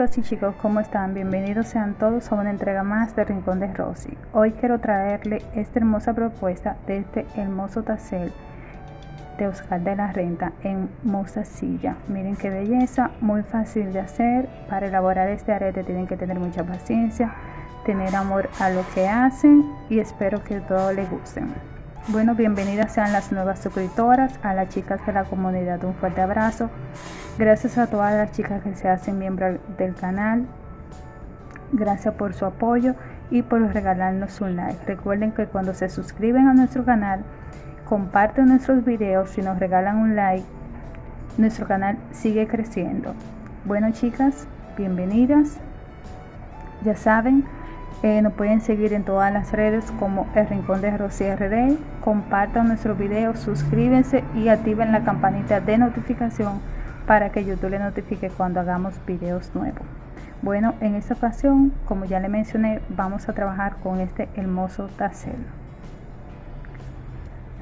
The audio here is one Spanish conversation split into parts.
Chicos y chicos, ¿cómo están? Bienvenidos sean todos a una entrega más de Rincón de Rosy. Hoy quiero traerle esta hermosa propuesta de este hermoso tassel de Oscar de la Renta en mostacilla. Miren qué belleza, muy fácil de hacer. Para elaborar este arete tienen que tener mucha paciencia, tener amor a lo que hacen y espero que todo les guste. Bueno, bienvenidas sean las nuevas suscriptoras, a las chicas de la comunidad un fuerte abrazo. Gracias a todas las chicas que se hacen miembros del canal. Gracias por su apoyo y por regalarnos un like. Recuerden que cuando se suscriben a nuestro canal, comparten nuestros videos y nos regalan un like, nuestro canal sigue creciendo. Bueno chicas, bienvenidas. Ya saben, eh, nos pueden seguir en todas las redes como El Rincón de Rosy RD. Compartan nuestros videos, suscríbanse y activen la campanita de notificación para que YouTube le notifique cuando hagamos videos nuevos. Bueno, en esta ocasión, como ya le mencioné, vamos a trabajar con este hermoso tassel.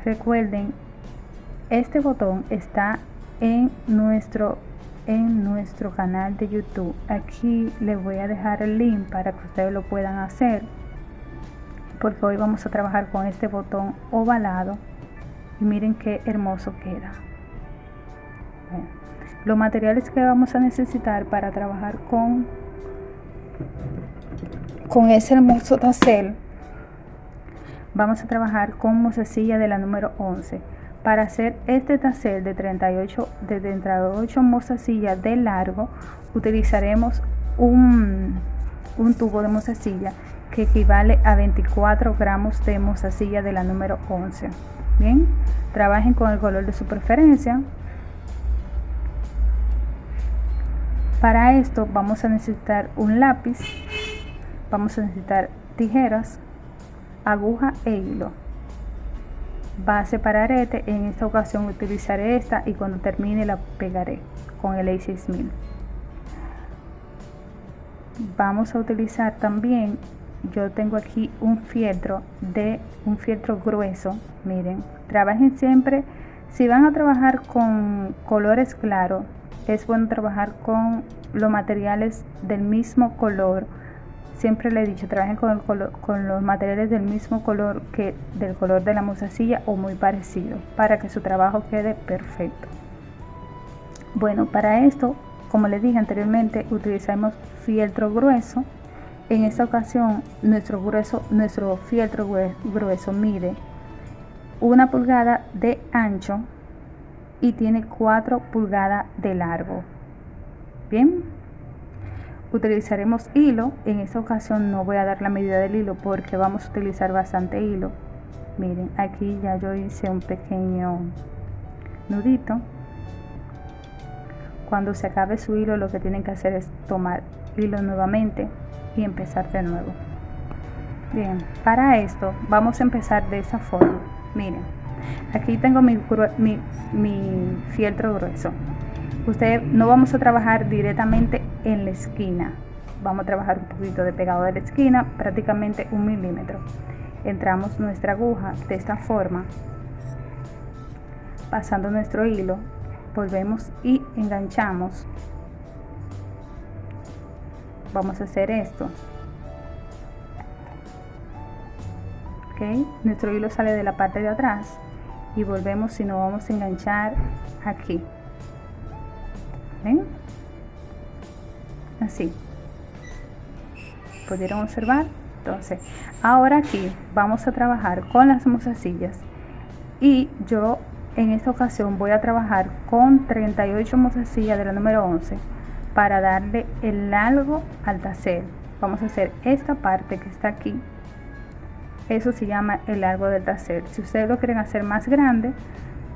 Recuerden, este botón está en nuestro en nuestro canal de YouTube. Aquí les voy a dejar el link para que ustedes lo puedan hacer. Porque hoy vamos a trabajar con este botón ovalado. Y miren qué hermoso queda. Los materiales que vamos a necesitar para trabajar con, con ese hermoso tassel, vamos a trabajar con mozasilla de la número 11. Para hacer este tassel de 38, de 38 mozasillas de largo, utilizaremos un, un tubo de mozasilla que equivale a 24 gramos de mozasilla de la número 11. Bien, trabajen con el color de su preferencia. Para esto vamos a necesitar un lápiz, vamos a necesitar tijeras, aguja e hilo. Base para arete, en esta ocasión utilizaré esta y cuando termine la pegaré con el A6000. Vamos a utilizar también, yo tengo aquí un fieltro de un fieltro grueso, miren, trabajen siempre, si van a trabajar con colores claros, es bueno trabajar con los materiales del mismo color siempre le he dicho trabajen con, con los materiales del mismo color que del color de la mozasilla o muy parecido para que su trabajo quede perfecto. Bueno para esto como les dije anteriormente utilizamos fieltro grueso. En esta ocasión nuestro grueso nuestro fieltro grueso mide una pulgada de ancho y tiene 4 pulgadas de largo. Bien, utilizaremos hilo. En esta ocasión no voy a dar la medida del hilo porque vamos a utilizar bastante hilo. Miren, aquí ya yo hice un pequeño nudito. Cuando se acabe su hilo lo que tienen que hacer es tomar hilo nuevamente y empezar de nuevo. Bien, para esto vamos a empezar de esa forma. Miren, aquí tengo mi, mi, fieltro grueso usted no vamos a trabajar directamente en la esquina. Vamos a trabajar un poquito de pegado de la esquina prácticamente un milímetro. Entramos nuestra aguja de esta forma pasando nuestro hilo volvemos y enganchamos. Vamos a hacer esto. Ok nuestro hilo sale de la parte de atrás y volvemos y nos vamos a enganchar aquí Así. Pudieron observar entonces ahora aquí vamos a trabajar con las mozasillas. Y yo en esta ocasión voy a trabajar con 38 mozasillas de la número 11 para darle el largo al tacer vamos a hacer esta parte que está aquí. Eso se llama el largo del taser. Si ustedes lo quieren hacer más grande,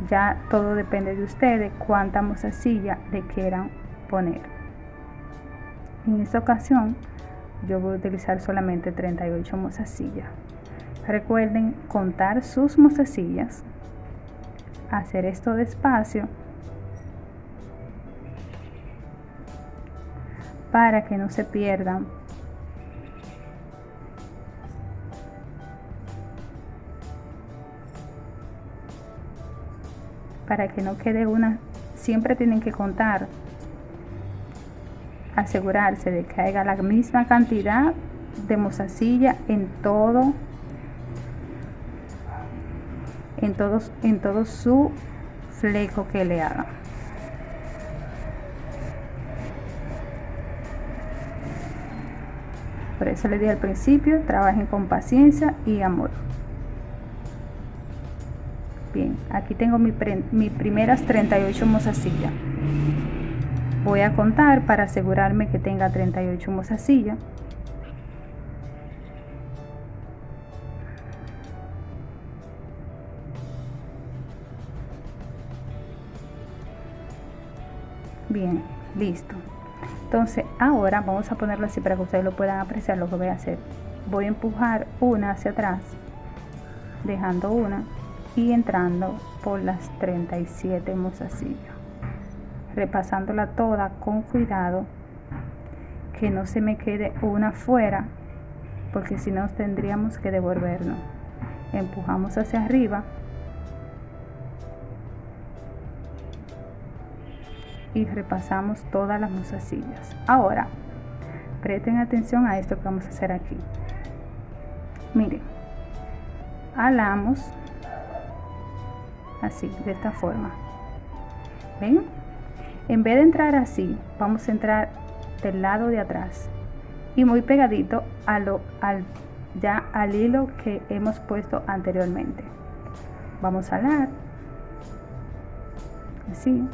ya todo depende de ustedes cuánta mozasilla le quieran poner. En esta ocasión, yo voy a utilizar solamente 38 mozasillas. Recuerden contar sus mozasillas, hacer esto despacio para que no se pierdan para que no quede una siempre tienen que contar asegurarse de que haya la misma cantidad de mozasilla en todo en todos en todo su fleco que le haga por eso le di al principio trabajen con paciencia y amor aquí tengo mis mi primeras 38 mozasillas voy a contar para asegurarme que tenga 38 mozasillas bien listo. Entonces ahora vamos a ponerlo así para que ustedes lo puedan apreciar lo que voy a hacer. Voy a empujar una hacia atrás dejando una y entrando por las 37 mozasillas repasándola toda con cuidado que no se me quede una fuera porque si no tendríamos que devolvernos. Empujamos hacia arriba. Y repasamos todas las mozasillas ahora presten atención a esto que vamos a hacer aquí. Miren alamos así de esta forma. Ven en vez de entrar así vamos a entrar del lado de atrás. Y muy pegadito a lo al ya al hilo que hemos puesto anteriormente. Vamos a alar. Así.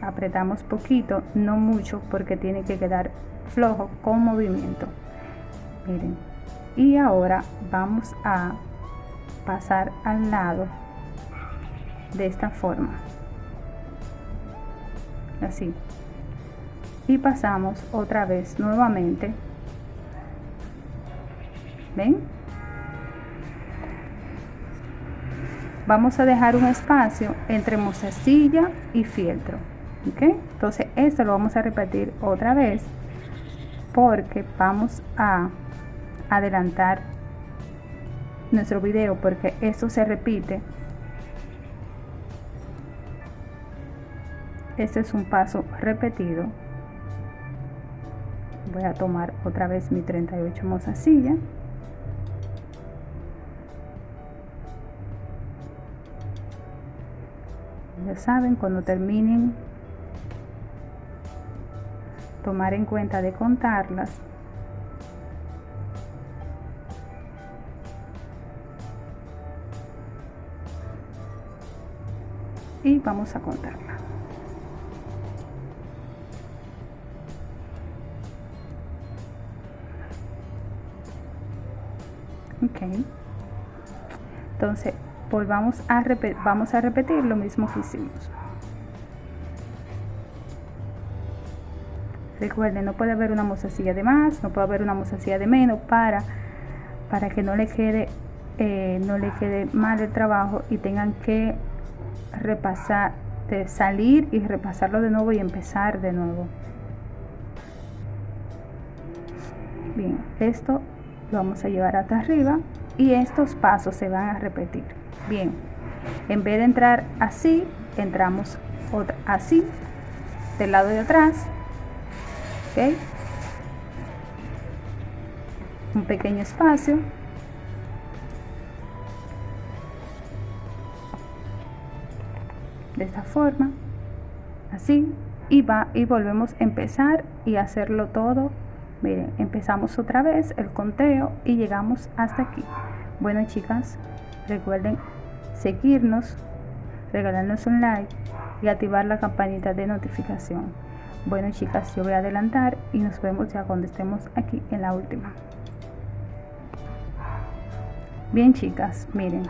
Apretamos poquito no mucho porque tiene que quedar flojo con movimiento. Miren y ahora vamos a pasar al lado de esta forma. Así. Y pasamos otra vez nuevamente. Ven vamos a dejar un espacio entre mozasilla y fieltro ¿ok? entonces esto lo vamos a repetir otra vez porque vamos a adelantar nuestro video porque esto se repite. Este es un paso repetido. Voy a tomar otra vez mi 38 mozasilla. Ya saben cuando terminen tomar en cuenta de contarlas y vamos a contarla. Ok. Entonces volvamos a vamos a repetir lo mismo que hicimos. Recuerden, no puede haber una mozasilla de más, no puede haber una mozasilla de menos para, para que no le quede eh, no le quede mal el trabajo y tengan que repasar, de salir y repasarlo de nuevo y empezar de nuevo. Bien, esto lo vamos a llevar hasta arriba y estos pasos se van a repetir. Bien, en vez de entrar así, entramos otra, así del lado de atrás un pequeño espacio esta forma así y va y volvemos a empezar y hacerlo todo miren empezamos otra vez el conteo y llegamos hasta aquí bueno chicas recuerden seguirnos regalarnos un like y activar la campanita de notificación bueno chicas, yo voy a adelantar y nos vemos ya cuando estemos aquí en la última. Bien chicas, miren.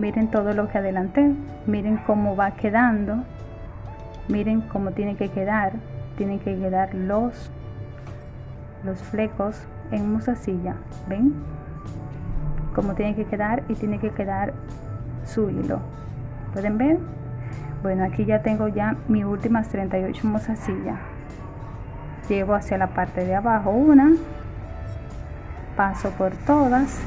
Miren todo lo que adelanté. Miren cómo va quedando. Miren cómo tiene que quedar. Tienen que quedar los, los flecos en musasilla. ¿Ven? Cómo tiene que quedar y tiene que quedar su hilo. ¿Pueden ver? bueno aquí ya tengo ya mis últimas 38 mozasillas llevo hacia la parte de abajo una paso por todas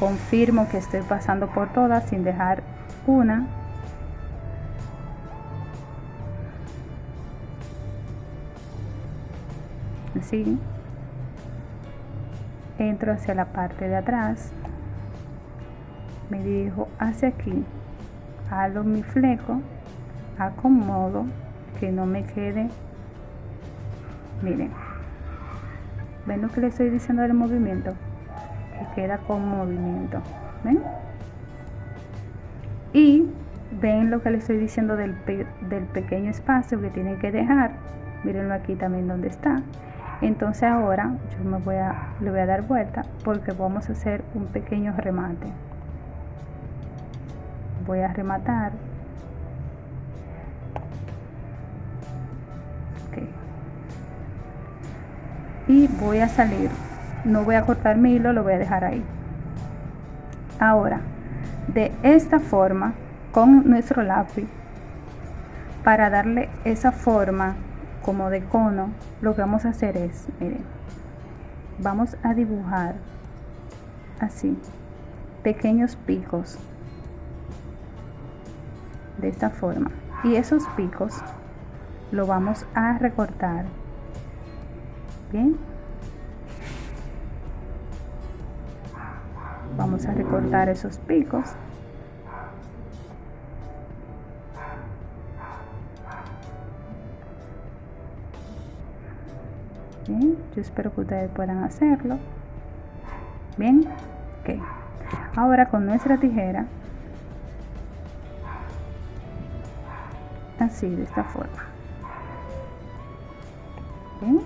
confirmo que estoy pasando por todas sin dejar una. Así. Entro hacia la parte de atrás. Me dirijo hacia aquí. Halo mi fleco. Acomodo que no me quede. Miren. Ven lo que le estoy diciendo del movimiento queda con movimiento ven y ven lo que le estoy diciendo del, del pequeño espacio que tienen que dejar. Mírenlo aquí también donde está. Entonces ahora yo me voy a le voy a dar vuelta porque vamos a hacer un pequeño remate. Voy a rematar. Y voy a salir no voy a cortar mi hilo lo voy a dejar ahí. Ahora de esta forma con nuestro lápiz para darle esa forma como de cono lo que vamos a hacer es miren vamos a dibujar así pequeños picos de esta forma. Y esos picos lo vamos a recortar bien vamos a recortar esos picos. Bien yo espero que ustedes puedan hacerlo. Bien ok. Ahora con nuestra tijera así de esta forma. Bien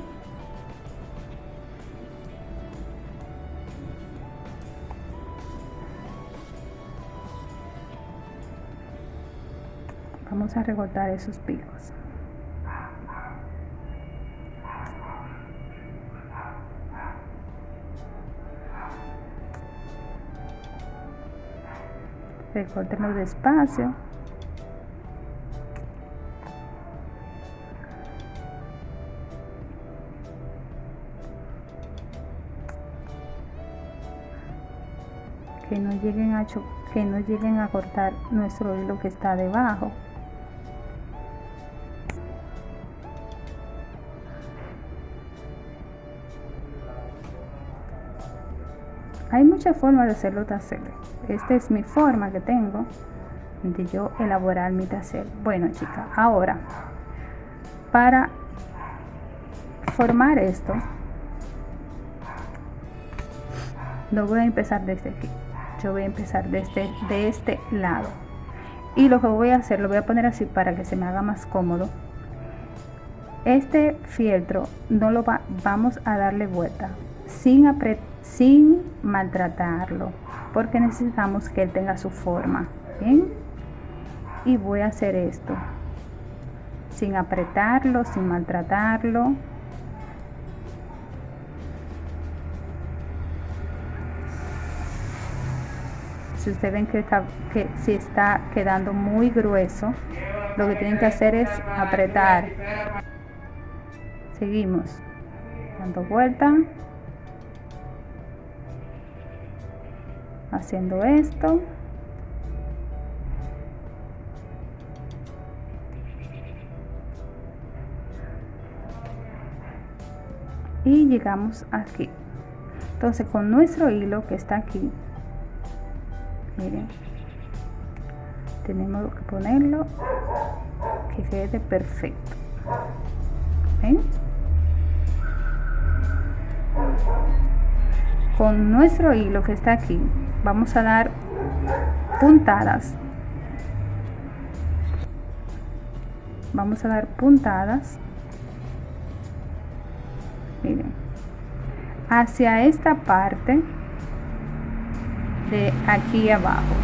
vamos a recortar esos picos. Recórtenlo despacio. Que no lleguen a que no lleguen a cortar nuestro hilo que está debajo muchas formas de hacerlo tacer esta es mi forma que tengo de yo elaborar mi tacer bueno chicas ahora para formar esto no voy a empezar desde aquí. Yo voy a empezar desde de este lado. Y lo que voy a hacer lo voy a poner así para que se me haga más cómodo. Este fieltro no lo va, vamos a darle vuelta sin apretar sin maltratarlo porque necesitamos que él tenga su forma bien y voy a hacer esto. Sin apretarlo sin maltratarlo. Si ustedes ven que está que si está quedando muy grueso lo que tienen que hacer es apretar. Seguimos. Dando vuelta haciendo esto. Y llegamos aquí. Entonces con nuestro hilo que está aquí miren tenemos que ponerlo que quede perfecto. ¿Ven? Con nuestro hilo que está aquí vamos a dar puntadas. Vamos a dar puntadas. Miren hacia esta parte de aquí abajo.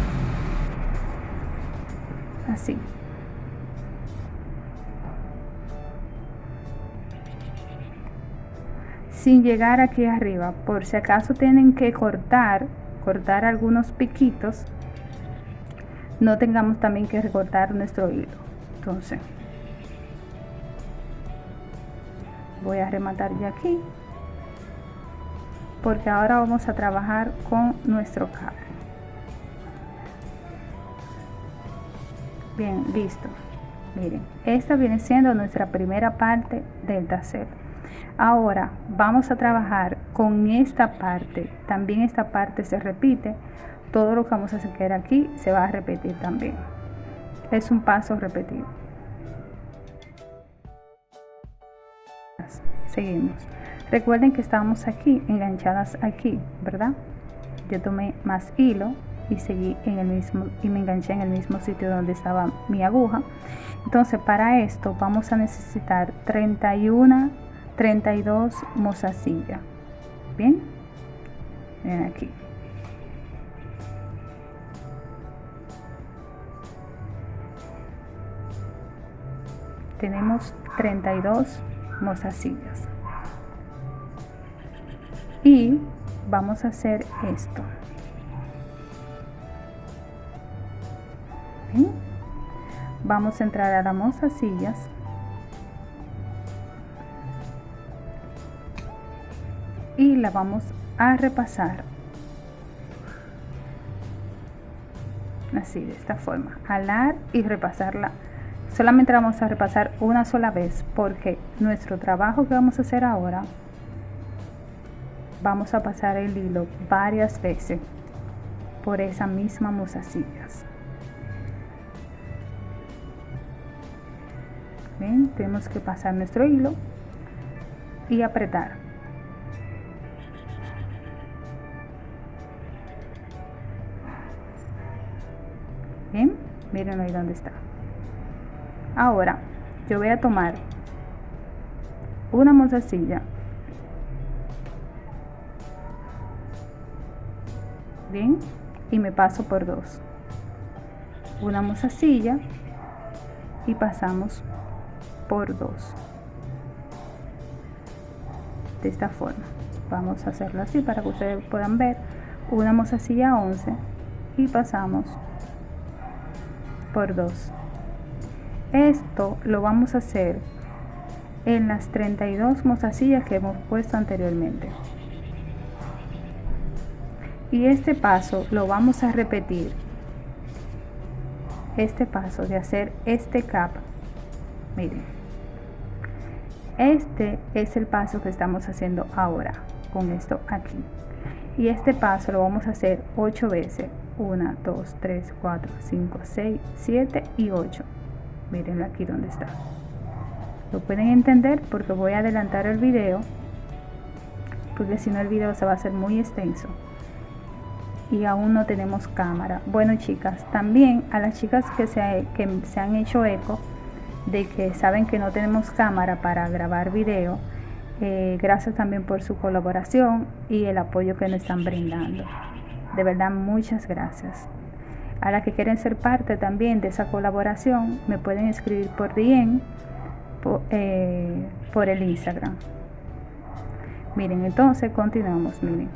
Así sin llegar aquí arriba. Por si acaso tienen que cortar cortar algunos piquitos no tengamos también que recortar nuestro hilo entonces voy a rematar ya aquí porque ahora vamos a trabajar con nuestro cable. Bien listo. Miren esta viene siendo nuestra primera parte del tassel ahora vamos a trabajar con esta parte. También esta parte se repite. Todo lo que vamos a hacer aquí se va a repetir también. Es un paso repetido. Seguimos. Recuerden que estamos aquí enganchadas aquí verdad yo tomé más hilo y seguí en el mismo y me enganché en el mismo sitio donde estaba mi aguja. Entonces para esto vamos a necesitar 31 32 mozasillas bien. Ven aquí. Tenemos 32 mozasillas y vamos a hacer esto. Vamos a entrar a las mozasillas y la vamos a repasar. Así de esta forma. Alar y repasarla. Solamente vamos a repasar una sola vez porque nuestro trabajo que vamos a hacer ahora vamos a pasar el hilo varias veces por esa misma mozasillas Bien, tenemos que pasar nuestro hilo y apretar miren ahí donde está. Ahora yo voy a tomar una mozasilla bien y me paso por dos. Una mozasilla y pasamos por dos. De esta forma. Vamos a hacerlo así para que ustedes puedan ver. Una mozasilla 11 y pasamos por dos. Esto lo vamos a hacer en las 32 mozasillas que hemos puesto anteriormente. Y este paso lo vamos a repetir. Este paso de hacer este cap miren. Este es el paso que estamos haciendo ahora con esto aquí. Y este paso lo vamos a hacer 8 veces 1 2 3 4 5 6 7 y 8 miren aquí donde está. Lo pueden entender porque voy a adelantar el video porque si no el video se va a hacer muy extenso y aún no tenemos cámara. Bueno chicas también a las chicas que se, que se han hecho eco de que saben que no tenemos cámara para grabar video eh, gracias también por su colaboración y el apoyo que nos están brindando de verdad muchas gracias a las que quieren ser parte también de esa colaboración, me pueden escribir por DM, eh, por, el Instagram. Miren, entonces continuamos, miren.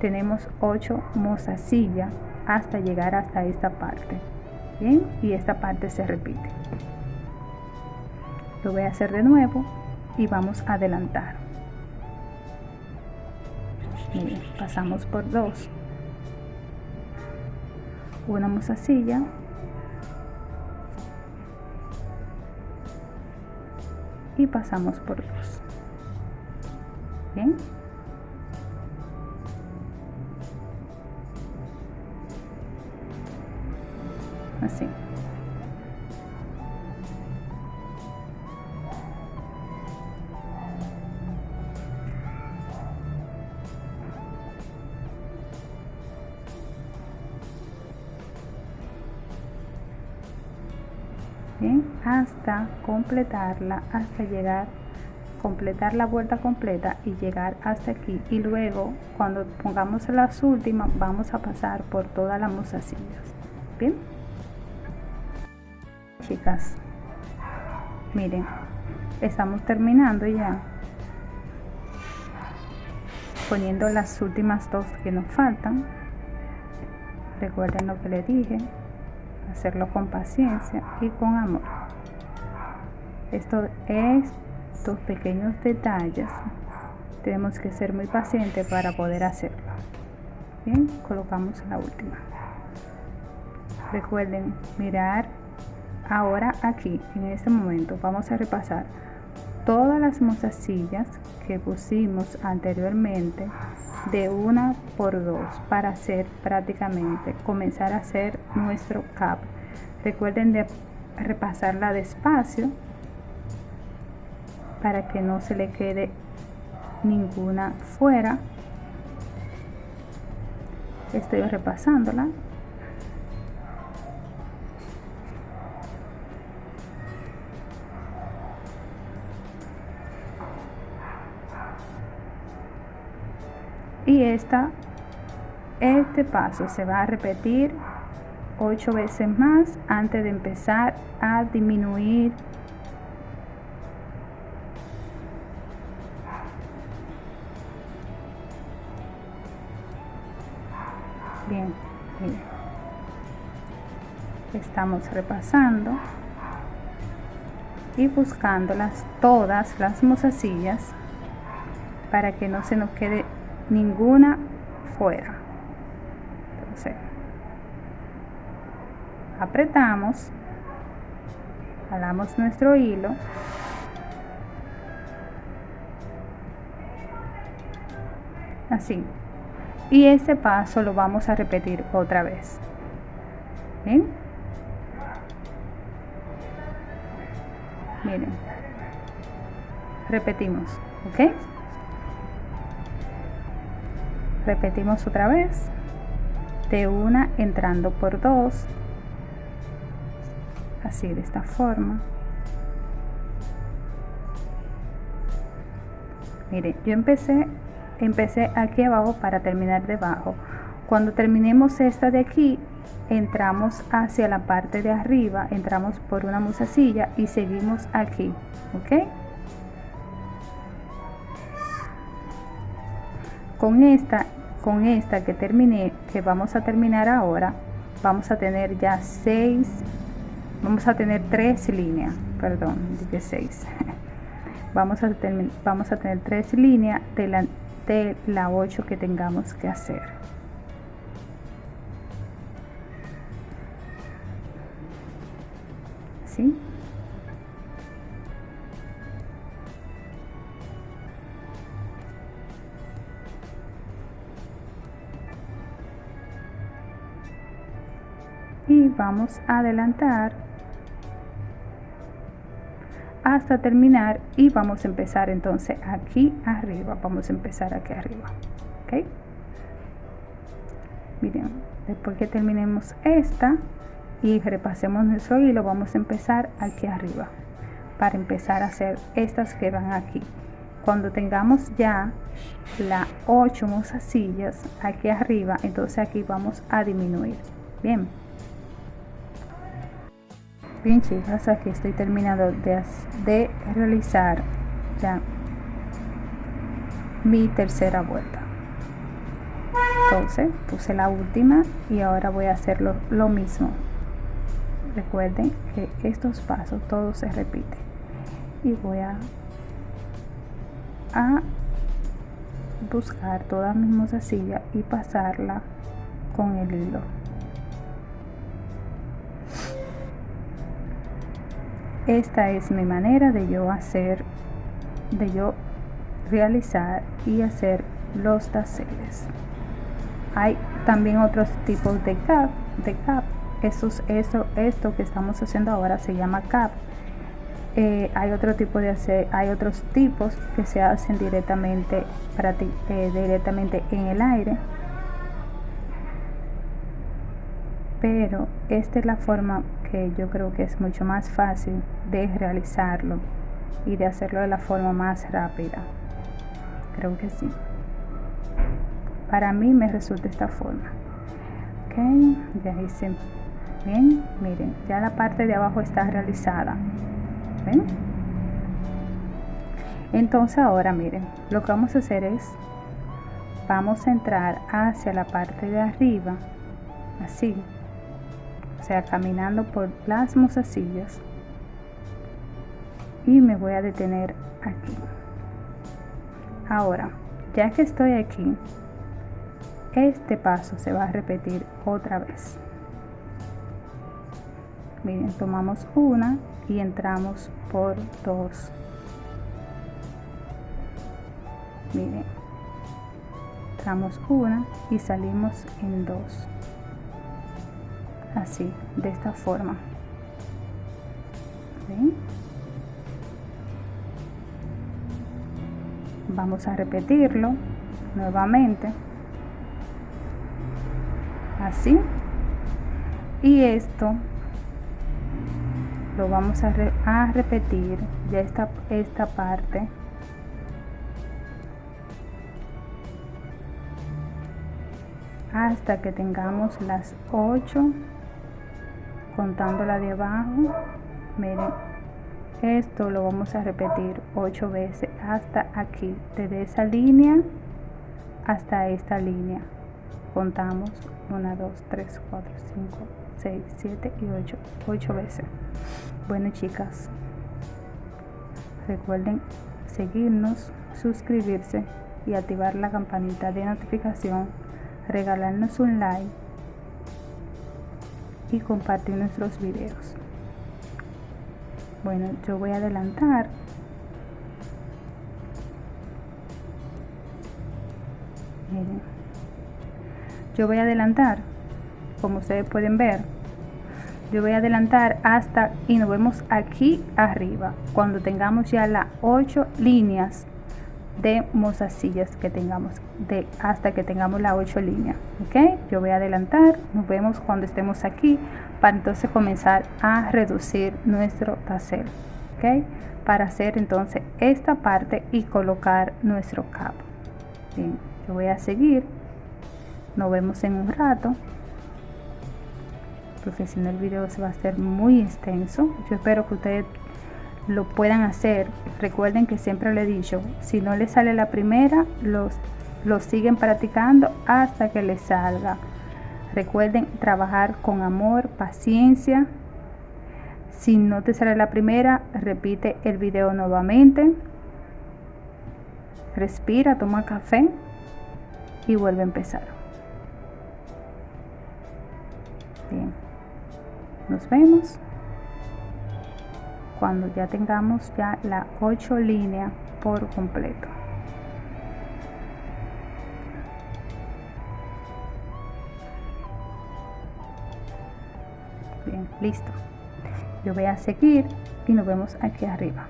Tenemos 8 mozasillas hasta llegar hasta esta parte. Bien, y esta parte se repite. Lo voy a hacer de nuevo y vamos a adelantar. Pasamos por dos. Una mozasilla y pasamos por dos. Bien así completarla hasta llegar completar la vuelta completa y llegar hasta aquí. Y luego cuando pongamos las últimas vamos a pasar por todas las mozasillas bien chicas miren estamos terminando ya poniendo las últimas dos que nos faltan. Recuerden lo que le dije hacerlo con paciencia y con amor. Esto, estos pequeños detalles tenemos que ser muy pacientes para poder hacerlo. Bien, colocamos la última. Recuerden mirar ahora aquí en este momento vamos a repasar todas las mozasillas que pusimos anteriormente de una por dos para hacer prácticamente comenzar a hacer nuestro cap recuerden de repasarla despacio para que no se le quede ninguna fuera. Estoy repasándola. Y esta este paso se va a repetir ocho veces más antes de empezar a disminuir estamos repasando y buscándolas todas las mozasillas para que no se nos quede ninguna fuera entonces apretamos jalamos nuestro hilo así y este paso lo vamos a repetir otra vez ¿Bien? Miren. Repetimos ok repetimos otra vez. De una entrando por dos. Así de esta forma. Mire yo empecé empecé aquí abajo para terminar debajo. Cuando terminemos esta de aquí entramos hacia la parte de arriba entramos por una musacilla y seguimos aquí ok con esta con esta que terminé que vamos a terminar ahora vamos a tener ya seis vamos a tener tres líneas perdón dije seis. Vamos a tener tres líneas de de la 8 que tengamos que hacer Y vamos a adelantar hasta terminar y vamos a empezar entonces aquí arriba. Vamos a empezar aquí arriba ok miren después que terminemos esta y repasemos nuestro hilo vamos a empezar aquí arriba para empezar a hacer estas que van aquí. Cuando tengamos ya las 8 mozasillas aquí arriba entonces aquí vamos a disminuir. Bien. Bien chicas aquí estoy terminando de, de realizar ya mi tercera vuelta. Entonces puse la última y ahora voy a hacer lo, mismo recuerden que estos pasos todos se repiten. Y voy a, a buscar toda mi mozasilla y pasarla con el hilo. Esta es mi manera de yo hacer de yo realizar y hacer los taseles hay también otros tipos de cap de cap eso, eso esto que estamos haciendo ahora se llama cap. Eh, hay otro tipo de hacer hay otros tipos que se hacen directamente eh, directamente en el aire. Pero esta es la forma que yo creo que es mucho más fácil de realizarlo y de hacerlo de la forma más rápida. Creo que sí. Para mí me resulta esta forma. Ok ya hice bien miren ya la parte de abajo está realizada. ¿ven? entonces ahora miren lo que vamos a hacer es vamos a entrar hacia la parte de arriba así sea caminando por las mozasillas y me voy a detener aquí. Ahora ya que estoy aquí este paso se va a repetir otra vez miren tomamos una y entramos por dos. Miren entramos una y salimos en dos. Así de esta forma. Vamos a repetirlo nuevamente. Así. Y esto lo vamos a, a repetir ya esta, esta parte. Hasta que tengamos las 8 contando la de abajo. Miren esto lo vamos a repetir 8 veces hasta aquí desde esa línea hasta esta línea. Contamos 1 2 3 4 5 6 7 y 8 8 veces. Bueno chicas recuerden seguirnos suscribirse y activar la campanita de notificación regalarnos un like y compartir nuestros videos. Bueno yo voy a adelantar. Miren. Yo voy a adelantar como ustedes pueden ver yo voy a adelantar hasta y nos vemos aquí arriba cuando tengamos ya las 8 líneas de mozasillas que tengamos de hasta que tengamos la 8 líneas ok yo voy a adelantar nos vemos cuando estemos aquí para entonces comenzar a reducir nuestro tassel ok para hacer entonces esta parte y colocar nuestro cap bien yo voy a seguir nos vemos en un rato no el video se va a hacer muy extenso yo espero que ustedes lo puedan hacer. Recuerden que siempre le he dicho, si no les sale la primera, los, los siguen practicando hasta que les salga. Recuerden trabajar con amor, paciencia. Si no te sale la primera, repite el video nuevamente. Respira, toma café y vuelve a empezar. Bien. Nos vemos. Cuando ya tengamos ya la 8 línea por completo. Bien listo. Yo voy a seguir y nos vemos aquí arriba.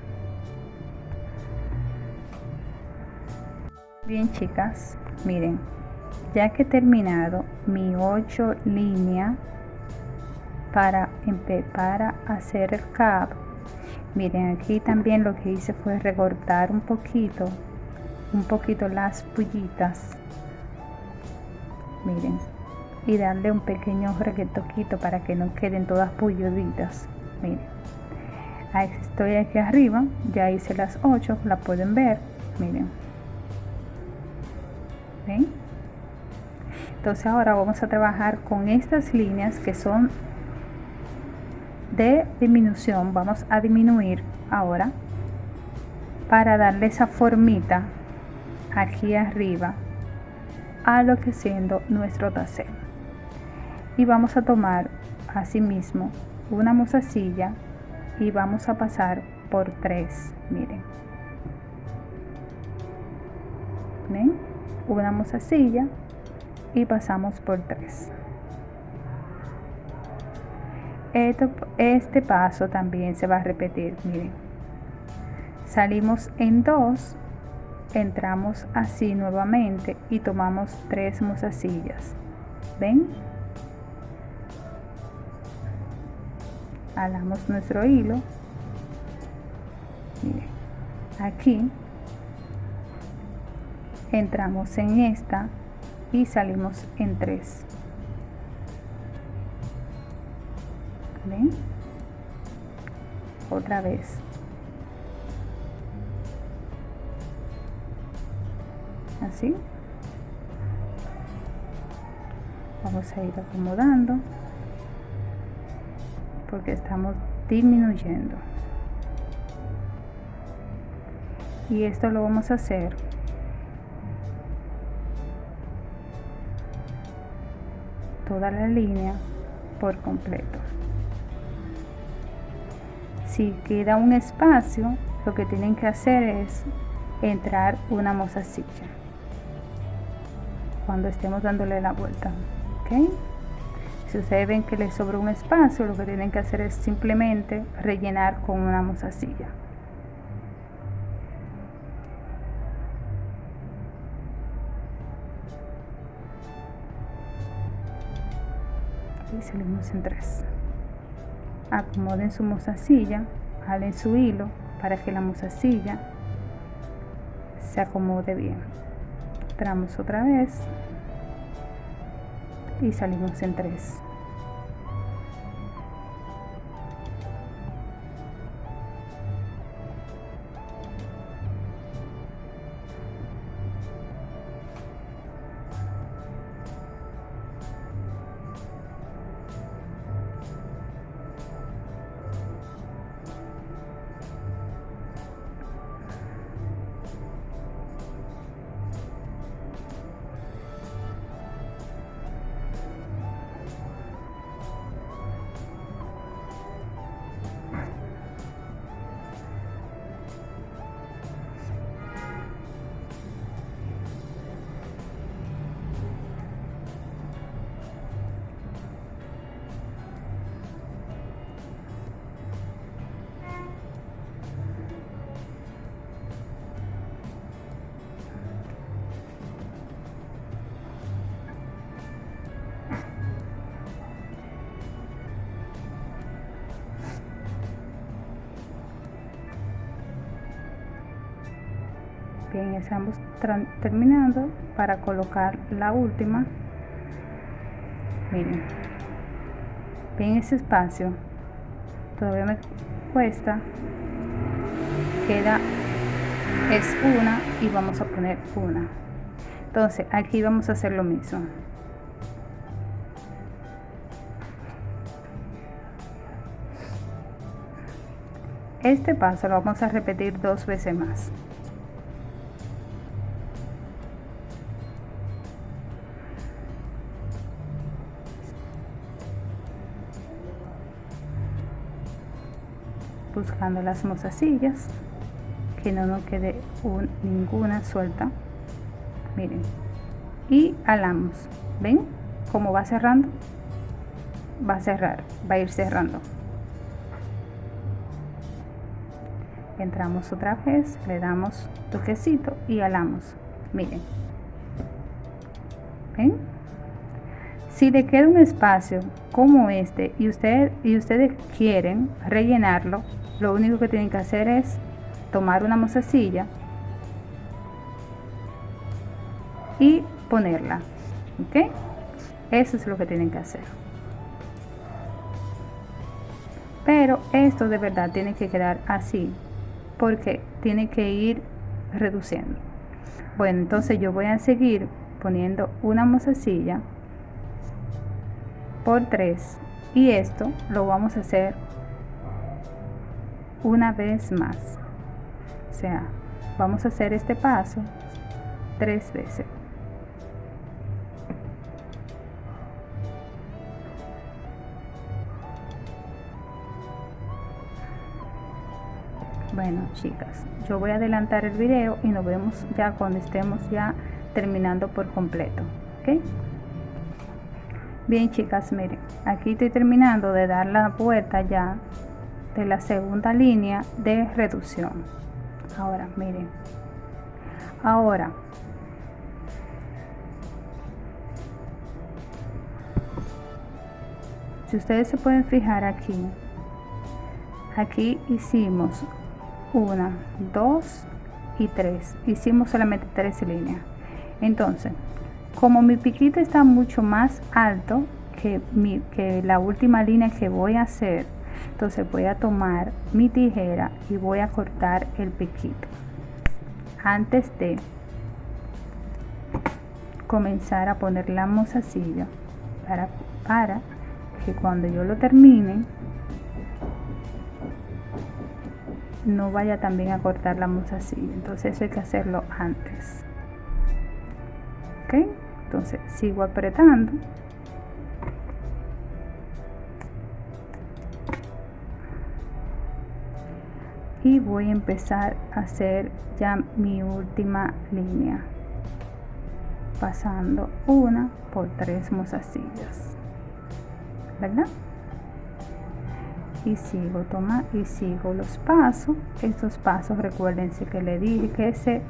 Bien chicas miren ya que he terminado mi 8 línea para, para hacer el cap miren aquí también lo que hice fue recortar un poquito un poquito las pullitas. Miren y darle un pequeño reguetoquito para que no queden todas pulluditas miren estoy aquí arriba ya hice las 8 la pueden ver. Miren. ¿Ven? entonces ahora vamos a trabajar con estas líneas que son de disminución. Vamos a disminuir ahora para darle esa formita aquí arriba a lo que siendo nuestro tassel y vamos a tomar asimismo una mozasilla y vamos a pasar por tres miren. Una mozasilla y pasamos por tres este paso también se va a repetir miren. Salimos en dos entramos así nuevamente y tomamos tres mozasillas. Ven alamos nuestro hilo. Miren aquí entramos en esta y salimos en otra vez. Así. Vamos a ir acomodando porque estamos disminuyendo. Y esto lo vamos a hacer toda la línea por completo si queda un espacio lo que tienen que hacer es entrar una mozasilla cuando estemos dándole la vuelta ¿ok? si ustedes ven que les sobra un espacio lo que tienen que hacer es simplemente rellenar con una mozasilla y salimos en tres acomoden su mozasilla jalen su hilo para que la mozasilla se acomode bien. Entramos otra vez y salimos en tres bien estamos terminando para colocar la última. Miren. Bien ese espacio todavía me cuesta. Queda es una y vamos a poner una. Entonces aquí vamos a hacer lo mismo. Este paso lo vamos a repetir dos veces más buscando las mozasillas que no nos quede ninguna suelta. Miren y alamos ven cómo va cerrando va a cerrar va a ir cerrando. Entramos otra vez le damos toquecito y alamos. Miren. Ven si le queda un espacio como este y, usted, y ustedes quieren rellenarlo lo único que tienen que hacer es tomar una mozasilla y ponerla ok eso es lo que tienen que hacer. Pero esto de verdad tiene que quedar así porque tiene que ir reduciendo. Bueno entonces yo voy a seguir poniendo una mozasilla por 3 y esto lo vamos a hacer una vez más. O sea vamos a hacer este paso tres veces. Bueno chicas yo voy a adelantar el video y nos vemos ya cuando estemos ya terminando por completo bien chicas miren aquí estoy terminando de dar la vuelta ya de la segunda línea de reducción. Ahora miren. Ahora. Si ustedes se pueden fijar aquí aquí hicimos una dos y tres. Hicimos solamente tres líneas. Entonces como mi piquito está mucho más alto que, mi, que la última línea que voy a hacer entonces voy a tomar mi tijera y voy a cortar el piquito antes de comenzar a poner la mozasilla para, para que cuando yo lo termine no vaya también a cortar la mozasilla. Entonces eso hay que hacerlo antes. Ok entonces sigo apretando y voy a empezar a hacer ya mi última línea pasando una por tres mozasillas verdad y sigo toma y sigo los pasos. Estos pasos recuérdense que le dije que se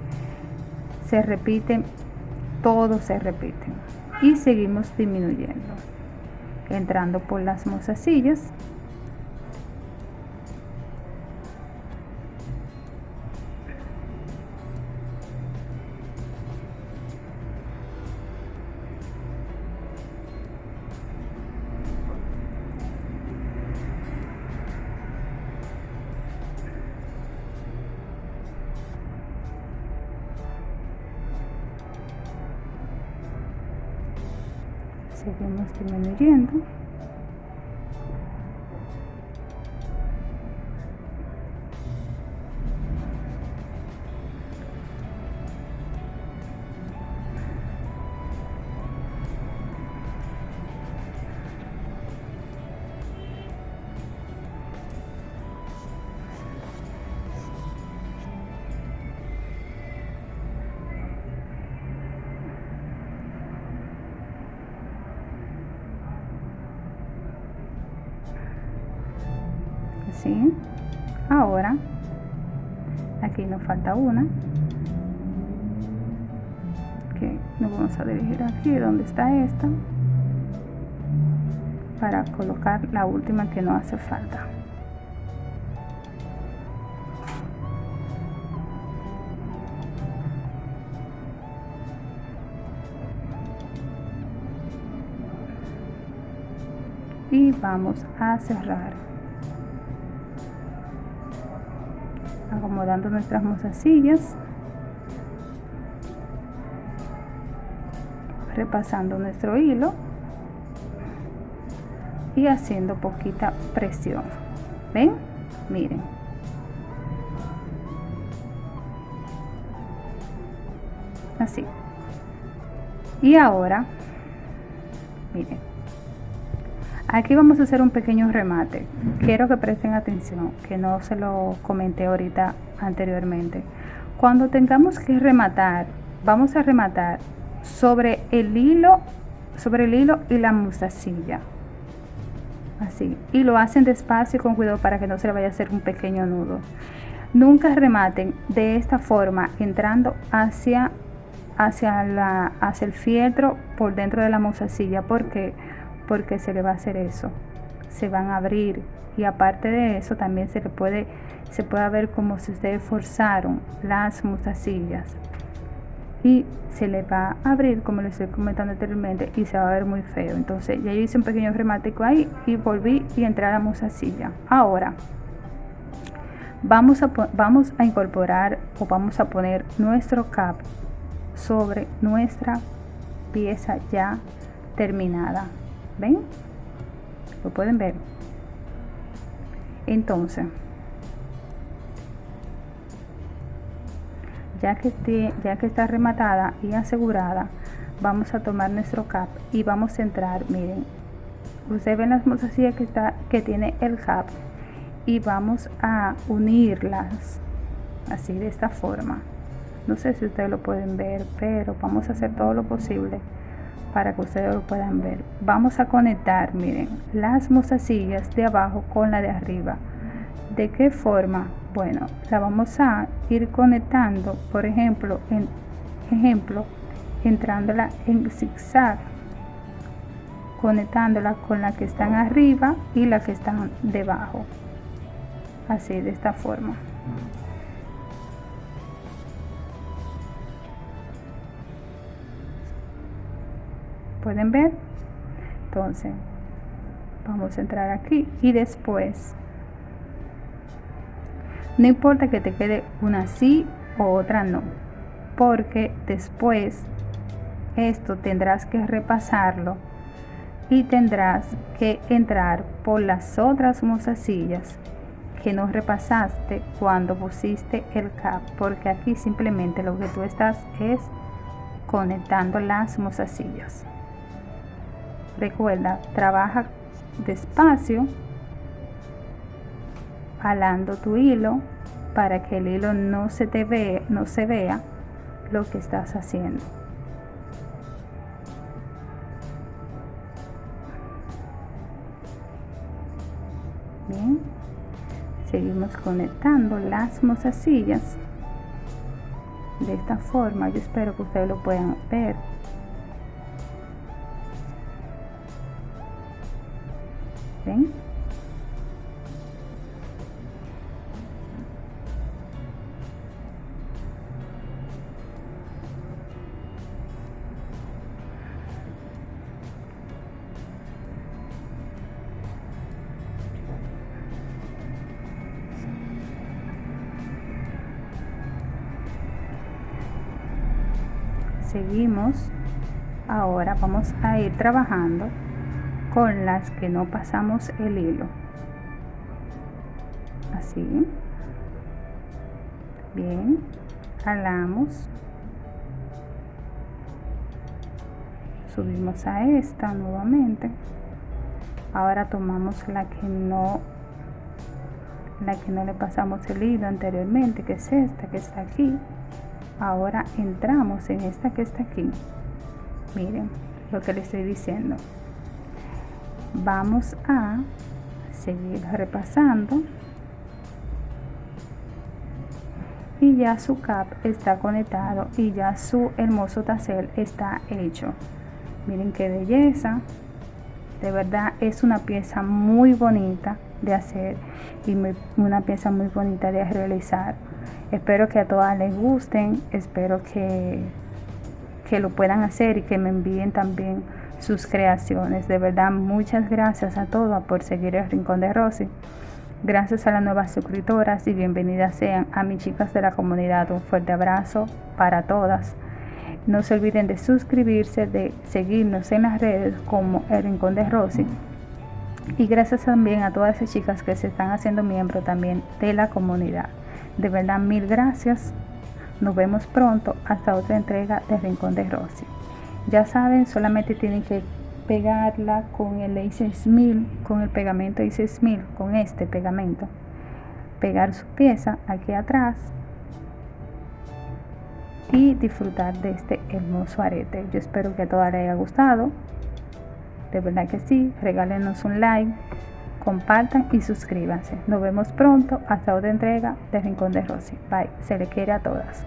se repiten todos se repiten y seguimos disminuyendo entrando por las mozasillas ahora aquí nos falta una que nos vamos a dirigir aquí donde está esta para colocar la última que no hace falta. Y vamos a cerrar acomodando nuestras mozasillas repasando nuestro hilo. Y haciendo poquita presión. Ven miren. Así. Y ahora miren Aquí vamos a hacer un pequeño remate. Quiero que presten atención, que no se lo comenté ahorita anteriormente. Cuando tengamos que rematar, vamos a rematar sobre el hilo, sobre el hilo y la mostacilla. Así. Y lo hacen despacio y con cuidado para que no se le vaya a hacer un pequeño nudo. Nunca rematen de esta forma, entrando hacia, hacia, el fieltro por dentro de la mostacilla, porque porque se le va a hacer eso se van a abrir y aparte de eso también se le puede se puede ver como si ustedes forzaron las mostacillas y se le va a abrir como les estoy comentando anteriormente y se va a ver muy feo. Entonces ya hice un pequeño remático ahí y volví y entré a la mostacilla ahora vamos a vamos a incorporar o vamos a poner nuestro cap sobre nuestra pieza ya terminada ven lo pueden ver entonces ya que esté, ya que está rematada y asegurada vamos a tomar nuestro cap y vamos a entrar miren. Ustedes ven las mozasillas que está que tiene el cap y vamos a unirlas así de esta forma. No sé si ustedes lo pueden ver pero vamos a hacer todo lo posible para que ustedes lo puedan ver. Vamos a conectar miren las mozasillas de abajo con la de arriba. De qué forma bueno la vamos a ir conectando por ejemplo en ejemplo entrándola en zigzag conectándola con la que están arriba y la que están debajo. Así de esta forma pueden ver. Entonces vamos a entrar aquí y después. No importa que te quede una sí o otra no porque después esto tendrás que repasarlo y tendrás que entrar por las otras mozasillas que no repasaste cuando pusiste el cap porque aquí simplemente lo que tú estás es conectando las mozasillas Recuerda, trabaja despacio, jalando tu hilo para que el hilo no se te vea, no se vea lo que estás haciendo. Bien, seguimos conectando las mozasillas de esta forma. Yo espero que ustedes lo puedan ver. Seguimos. Ahora vamos a ir trabajando con las que no pasamos el hilo. Así. Bien. Jalamos. Subimos a esta nuevamente. Ahora tomamos la que no la que no le pasamos el hilo anteriormente que es esta que está aquí. Ahora entramos en esta que está aquí. Miren lo que le estoy diciendo vamos a seguir repasando. Y ya su cap está conectado y ya su hermoso tassel está hecho. Miren qué belleza. De verdad es una pieza muy bonita de hacer y una pieza muy bonita de realizar. Espero que a todas les gusten, espero que, que lo puedan hacer y que me envíen también sus creaciones. De verdad, muchas gracias a todos por seguir el Rincón de Rosy. Gracias a las nuevas suscriptoras y bienvenidas sean a mis chicas de la comunidad. Un fuerte abrazo para todas. No se olviden de suscribirse, de seguirnos en las redes como el Rincón de Rosy. Y gracias también a todas esas chicas que se están haciendo miembro también de la comunidad. De verdad, mil gracias. Nos vemos pronto hasta otra entrega de Rincón de Rosy. Ya saben, solamente tienen que pegarla con el A6000, con el pegamento A6000, con este pegamento. Pegar su pieza aquí atrás y disfrutar de este hermoso arete. Yo espero que a todas les haya gustado. De verdad que sí. Regálenos un like compartan y suscríbanse. Nos vemos pronto hasta otra entrega de Rincón de Rosy. Bye. Se le quiere a todas.